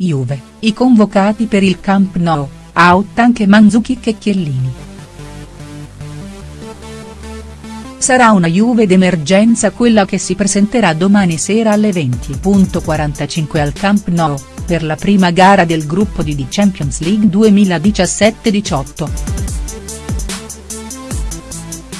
Juve, i convocati per il Camp Nou, out anche Mandzukic e Chiellini. Sarà una Juve d'emergenza quella che si presenterà domani sera alle 20.45 al Camp Nou, per la prima gara del gruppo di The Champions League 2017-18.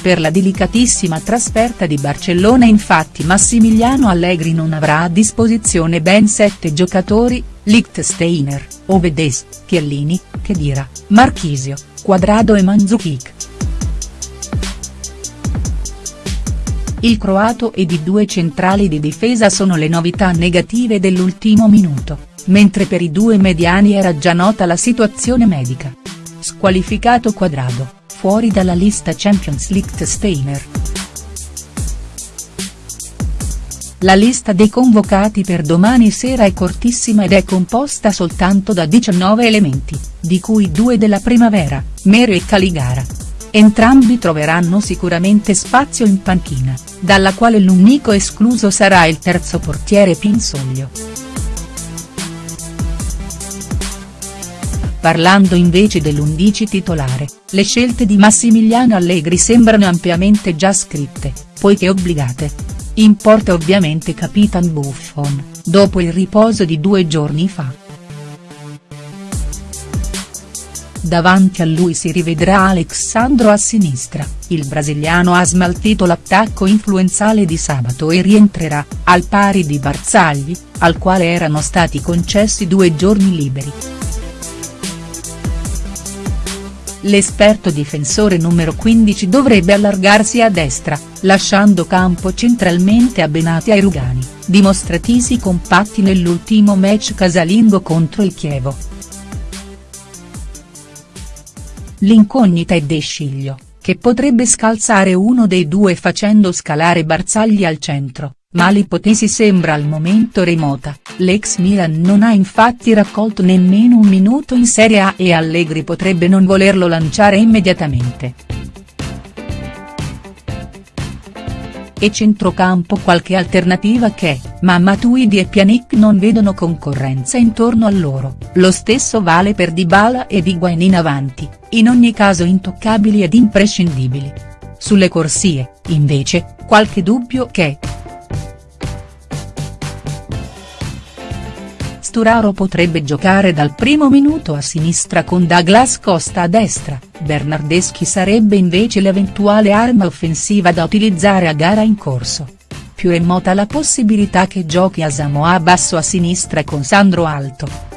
Per la delicatissima trasferta di Barcellona infatti Massimiliano Allegri non avrà a disposizione ben sette giocatori, Lichtsteiner, Ovedes, Chiellini, Khedira, Marchisio, Quadrado e Mandzukic. Il croato ed i due centrali di difesa sono le novità negative dell'ultimo minuto, mentre per i due mediani era già nota la situazione medica. Squalificato Quadrado, fuori dalla lista Champions League Steiner. La lista dei convocati per domani sera è cortissima ed è composta soltanto da 19 elementi, di cui due della primavera, Mero e Caligara. Entrambi troveranno sicuramente spazio in panchina, dalla quale l'unico escluso sarà il terzo portiere Pinsoglio. Parlando invece dell'undici titolare, le scelte di Massimiliano Allegri sembrano ampiamente già scritte, poiché obbligate. In porta ovviamente Capitan Buffon, dopo il riposo di due giorni fa. Davanti a lui si rivedrà Alexandro a sinistra, il brasiliano ha smaltito l'attacco influenzale di sabato e rientrerà, al pari di Barzagli, al quale erano stati concessi due giorni liberi. L'esperto difensore numero 15 dovrebbe allargarsi a destra, lasciando campo centralmente a Benati e Rugani, dimostratisi compatti nell'ultimo match casalingo contro il Chievo. L'incognita è De Sciglio, che potrebbe scalzare uno dei due facendo scalare Barzagli al centro, ma l'ipotesi sembra al momento remota, l'ex Milan non ha infatti raccolto nemmeno un minuto in Serie A e Allegri potrebbe non volerlo lanciare immediatamente. E centrocampo qualche alternativa che, ma Matuidi e Pjanic non vedono concorrenza intorno a loro, lo stesso vale per Dybala ed Higuain in avanti, in ogni caso intoccabili ed imprescindibili. Sulle corsie, invece, qualche dubbio che, Sturaro potrebbe giocare dal primo minuto a sinistra con Douglas Costa a destra, Bernardeschi sarebbe invece l'eventuale arma offensiva da utilizzare a gara in corso. Più remota la possibilità che giochi a Samoa basso a sinistra con Sandro Alto.